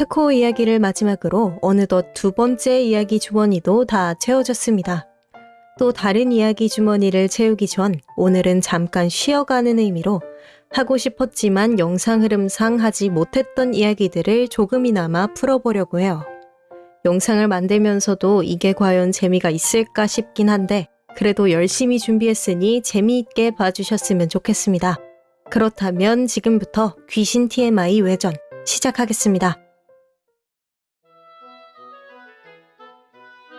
특호 이야기를 마지막으로 어느덧 두 번째 이야기 주머니도 다 채워졌습니다. 또 다른 이야기 주머니를 채우기 전 오늘은 잠깐 쉬어가는 의미로 하고 싶었지만 영상 흐름상 하지 못했던 이야기들을 조금이나마 풀어보려고 해요. 영상을 만들면서도 이게 과연 재미가 있을까 싶긴 한데 그래도 열심히 준비했으니 재미있게 봐주셨으면 좋겠습니다. 그렇다면 지금부터 귀신 TMI 외전 시작하겠습니다.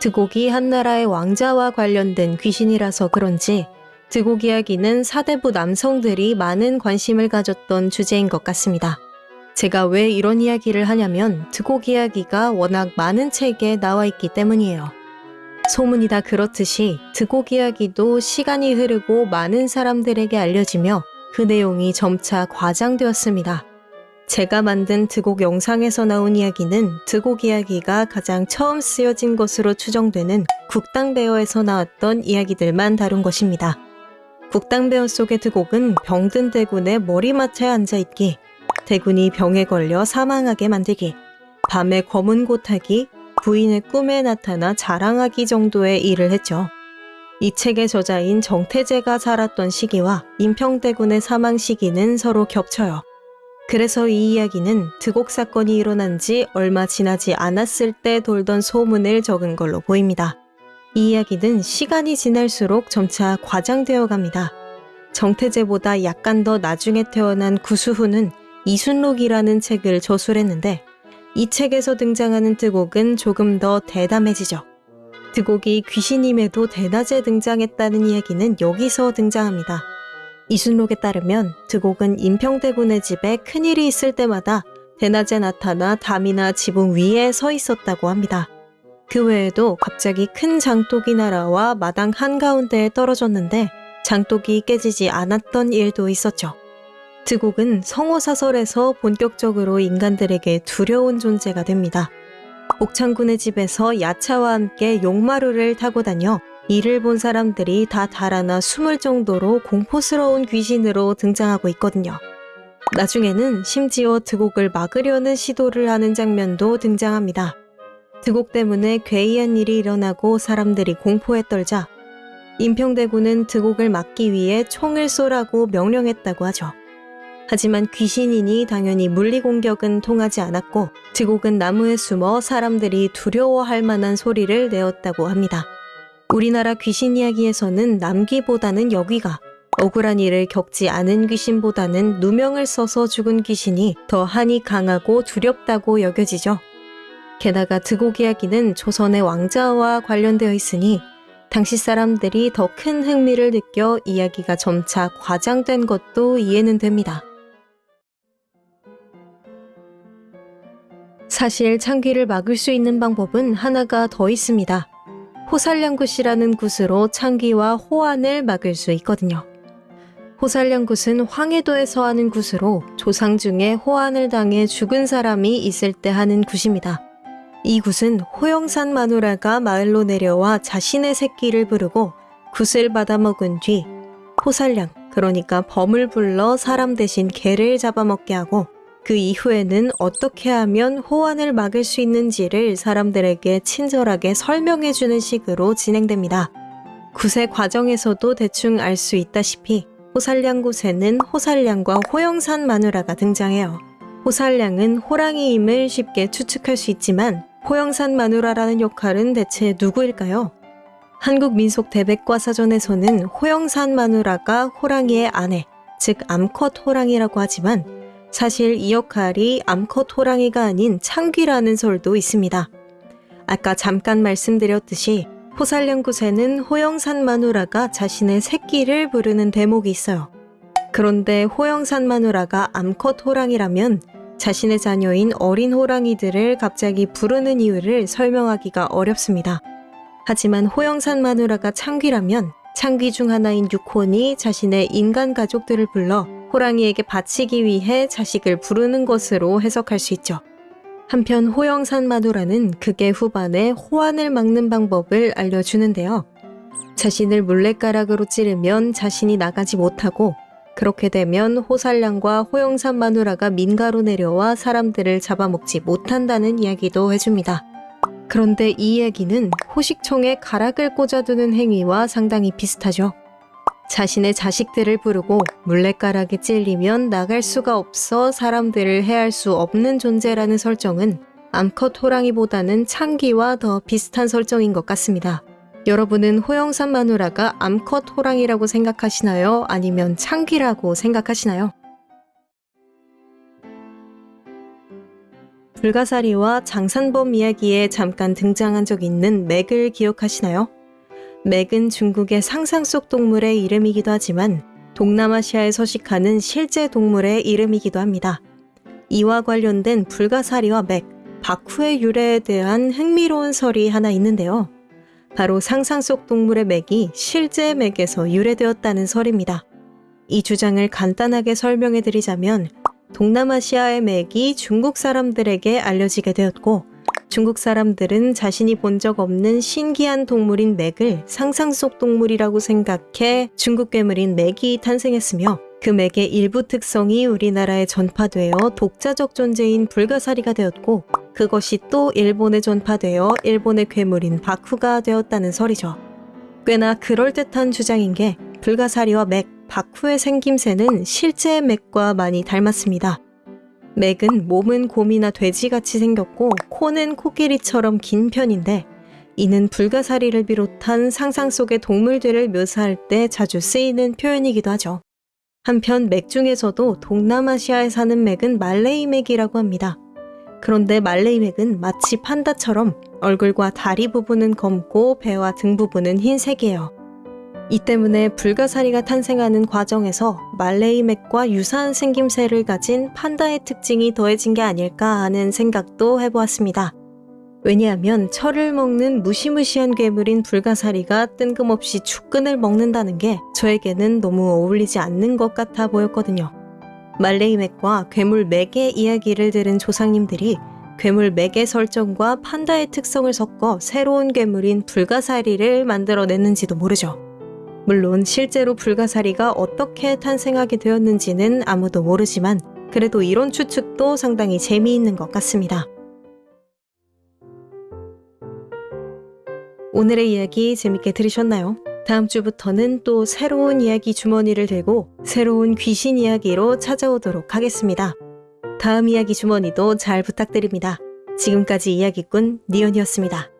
드곡이 한나라의 왕자와 관련된 귀신이라서 그런지 드곡 이야기는 사대부 남성들이 많은 관심을 가졌던 주제인 것 같습니다. 제가 왜 이런 이야기를 하냐면 드곡 이야기가 워낙 많은 책에 나와 있기 때문이에요. 소문이 다 그렇듯이 드곡 이야기도 시간이 흐르고 많은 사람들에게 알려지며 그 내용이 점차 과장되었습니다. 제가 만든 드곡 영상에서 나온 이야기는 드곡 이야기가 가장 처음 쓰여진 것으로 추정되는 국당배어에서 나왔던 이야기들만 다룬 것입니다. 국당배어 속의 드곡은 병든 대군의 머리맡에 앉아있기, 대군이 병에 걸려 사망하게 만들기, 밤에 검은 고타기, 부인의 꿈에 나타나 자랑하기 정도의 일을 했죠. 이 책의 저자인 정태재가 살았던 시기와 임평대군의 사망 시기는 서로 겹쳐요. 그래서 이 이야기는 드곡 사건이 일어난 지 얼마 지나지 않았을 때 돌던 소문을 적은 걸로 보입니다. 이 이야기는 시간이 지날수록 점차 과장되어 갑니다. 정태재보다 약간 더 나중에 태어난 구수훈은 이순록이라는 책을 저술했는데 이 책에서 등장하는 드곡은 조금 더 대담해지죠. 드곡이 귀신임에도 대낮에 등장했다는 이야기는 여기서 등장합니다. 이순록에 따르면 드곡은 임평대군의 집에 큰일이 있을 때마다 대낮에 나타나 담이나 지붕 위에 서 있었다고 합니다. 그 외에도 갑자기 큰 장독이 날아와 마당 한가운데에 떨어졌는데 장독이 깨지지 않았던 일도 있었죠. 드곡은 성호사설에서 본격적으로 인간들에게 두려운 존재가 됩니다. 옥창군의 집에서 야차와 함께 용마루를 타고 다녀 이를 본 사람들이 다 달아나 숨을 정도로 공포스러운 귀신으로 등장하고 있거든요. 나중에는 심지어 드곡을 막으려는 시도를 하는 장면도 등장합니다. 드곡 때문에 괴이한 일이 일어나고 사람들이 공포에 떨자 임평대군은 드곡을 막기 위해 총을 쏘라고 명령했다고 하죠. 하지만 귀신이니 당연히 물리 공격은 통하지 않았고 드곡은 나무에 숨어 사람들이 두려워할 만한 소리를 내었다고 합니다. 우리나라 귀신 이야기에서는 남귀보다는 여귀가 억울한 일을 겪지 않은 귀신보다는 누명을 써서 죽은 귀신이 더 한이 강하고 두렵다고 여겨지죠. 게다가 드곡 이야기는 조선의 왕자와 관련되어 있으니 당시 사람들이 더 큰 흥미를 느껴 이야기가 점차 과장된 것도 이해는 됩니다. 사실 창귀를 막을 수 있는 방법은 하나가 더 있습니다. 호살량굿이라는 굿으로 창귀와 호안을 막을 수 있거든요. 호살량굿은 황해도에서 하는 굿으로 조상 중에 호안을 당해 죽은 사람이 있을 때 하는 굿입니다. 이 굿은 호영산 마누라가 마을로 내려와 자신의 새끼를 부르고 굿을 받아먹은 뒤 호살량, 그러니까 범을 불러 사람 대신 개를 잡아먹게 하고 그 이후에는 어떻게 하면 호환을 막을 수 있는지를 사람들에게 친절하게 설명해주는 식으로 진행됩니다. 굿의 과정에서도 대충 알 수 있다시피 호살량굿에는 호살량과 호영산 마누라가 등장해요. 호살량은 호랑이임을 쉽게 추측할 수 있지만 호영산 마누라라는 역할은 대체 누구일까요? 한국 민속 대백과 사전에서는 호영산 마누라가 호랑이의 아내, 즉 암컷 호랑이라고 하지만 사실 이 역할이 암컷 호랑이가 아닌 창귀라는 설도 있습니다. 아까 잠깐 말씀드렸듯이 호살령굿에는 호영산 마누라가 자신의 새끼를 부르는 대목이 있어요. 그런데 호영산 마누라가 암컷 호랑이라면 자신의 자녀인 어린 호랑이들을 갑자기 부르는 이유를 설명하기가 어렵습니다. 하지만 호영산 마누라가 창귀라면 창귀 중 하나인 육혼이 자신의 인간 가족들을 불러 호랑이에게 바치기 위해 자식을 부르는 것으로 해석할 수 있죠. 한편 호영산 마누라는 극의 후반에 호환을 막는 방법을 알려주는데요. 자신을 물레가락으로 찌르면 자신이 나가지 못하고 그렇게 되면 호살량과 호영산 마누라가 민가로 내려와 사람들을 잡아먹지 못한다는 이야기도 해줍니다. 그런데 이 얘기는 호식총에 가락을 꽂아두는 행위와 상당히 비슷하죠. 자신의 자식들을 부르고 물레가락에 찔리면 나갈 수가 없어 사람들을 해할 수 없는 존재라는 설정은 암컷 호랑이보다는 창기와 더 비슷한 설정인 것 같습니다. 여러분은 호영산 마누라가 암컷 호랑이라고 생각하시나요? 아니면 창기라고 생각하시나요? 불가사리와 장산범 이야기에 잠깐 등장한 적 있는 맥을 기억하시나요? 맥은 중국의 상상 속 동물의 이름이기도 하지만 동남아시아에 서식하는 실제 동물의 이름이기도 합니다. 이와 관련된 불가사리와 맥, 바쿠의 유래에 대한 흥미로운 설이 하나 있는데요. 바로 상상 속 동물의 맥이 실제 맥에서 유래되었다는 설입니다. 이 주장을 간단하게 설명해 드리자면 동남아시아의 맥이 중국 사람들에게 알려지게 되었고 중국 사람들은 자신이 본 적 없는 신기한 동물인 맥을 상상 속 동물이라고 생각해 중국 괴물인 맥이 탄생했으며 그 맥의 일부 특성이 우리나라에 전파되어 독자적 존재인 불가사리가 되었고 그것이 또 일본에 전파되어 일본의 괴물인 바쿠가 되었다는 설이죠. 꽤나 그럴듯한 주장인 게 불가사리와 맥, 바쿠의 생김새는 실제 맥과 많이 닮았습니다. 맥은 몸은 곰이나 돼지같이 생겼고 코는 코끼리처럼 긴 편인데 이는 불가사리를 비롯한 상상 속의 동물들을 묘사할 때 자주 쓰이는 표현이기도 하죠. 한편 맥 중에서도 동남아시아에 사는 맥은 말레이 맥이라고 합니다. 그런데 말레이 맥은 마치 판다처럼 얼굴과 다리 부분은 검고 배와 등 부분은 흰색이에요. 이 때문에 불가사리가 탄생하는 과정에서 말레이 맥과 유사한 생김새를 가진 판다의 특징이 더해진 게 아닐까 하는 생각도 해보았습니다. 왜냐하면 철을 먹는 무시무시한 괴물인 불가사리가 뜬금없이 축근을 먹는다는 게 저에게는 너무 어울리지 않는 것 같아 보였거든요. 말레이 맥과 괴물 맥의 이야기를 들은 조상님들이 괴물 맥의 설정과 판다의 특성을 섞어 새로운 괴물인 불가사리를 만들어냈는지도 모르죠. 물론 실제로 불가사리가 어떻게 탄생하게 되었는지는 아무도 모르지만 그래도 이런 추측도 상당히 재미있는 것 같습니다. 오늘의 이야기 재밌게 들으셨나요? 다음 주부터는 또 새로운 이야기 주머니를 들고 새로운 귀신 이야기로 찾아오도록 하겠습니다. 다음 이야기 주머니도 잘 부탁드립니다. 지금까지 이야기꾼 니언이었습니다.